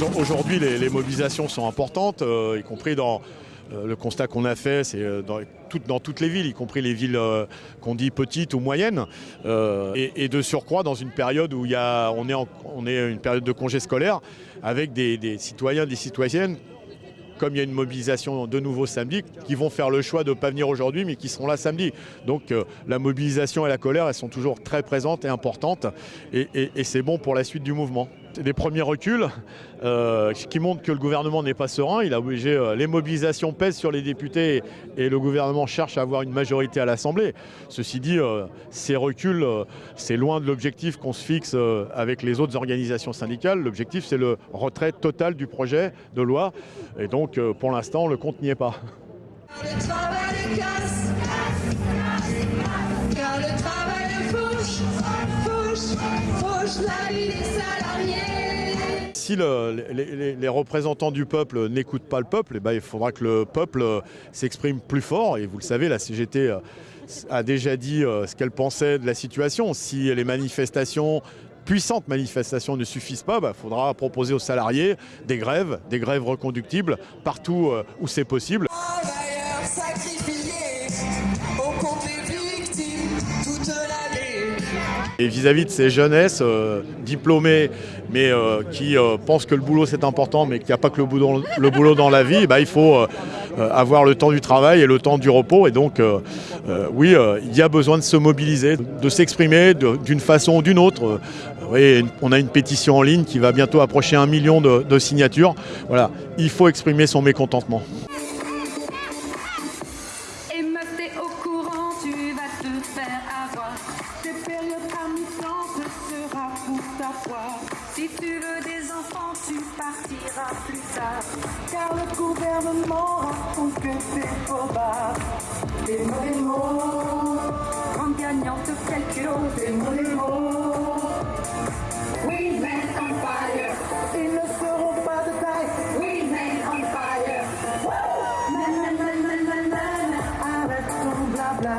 Aujourd'hui, les, mobilisations sont importantes, y compris dans le constat qu'on a fait, c'est dans, dans, toutes les villes, y compris les villes qu'on dit petites ou moyennes, et, de surcroît dans une période où on, est en, une période de congé scolaire, avec des, citoyens, des citoyennes comme il y a une mobilisation de nouveau samedi, qui vont faire le choix de ne pas venir aujourd'hui, mais qui seront là samedi. Donc euh, la mobilisation et la colère, elles sont toujours très présentes et importantes, et c'est bon pour la suite du mouvement. Des premiers reculs euh, qui montrent que le gouvernement n'est pas serein. Il a obligé, euh, les mobilisations pèsent sur les députés et le gouvernement cherche à avoir une majorité à l'Assemblée. Ceci dit, euh, ces reculs, euh, c'est loin de l'objectif qu'on se fixe avec les autres organisations syndicales. L'objectif, c'est le retrait total du projet de loi. Et donc, pour l'instant, le compte n'y est pas. Car le travail fauche, fauche, fauche la vie des salariés. Si le, les, représentants du peuple n'écoutent pas le peuple, eh ben, il faudra que le peuple s'exprime plus fort. Et vous le savez, la CGT a déjà dit ce qu'elle pensait de la situation. Si les manifestations puissantes manifestations ne suffisent pas, il bah, faudra proposer aux salariés des grèves, des grèves reconductibles partout où c'est possible. Et vis-à-vis -vis de ces jeunesses euh, diplômées, mais euh, qui euh, pensent que le boulot c'est important, mais qu'il n'y a pas que le boulot, dans la vie, bah, il faut avoir le temps du travail et le temps du repos. Et donc, oui, il y a besoin de se mobiliser, de s'exprimer d'une façon ou d'une autre. On a une pétition en ligne qui va bientôt approcher un million de, de signatures. Voilà, il faut exprimer son mécontentement. faire avoir. Tes périodes à sera pour ta poire. Si tu veux des enfants, tu partiras plus tard. Car le gouvernement raconte que c'est faux bas. Des mauvais mots, grande gagnante calculo. Des mauvais mots. Oui, mais on fire. Ils ne seront pas de taille. Oui, mais on fire. Woo! Nanana, nanana, avec ton blabla.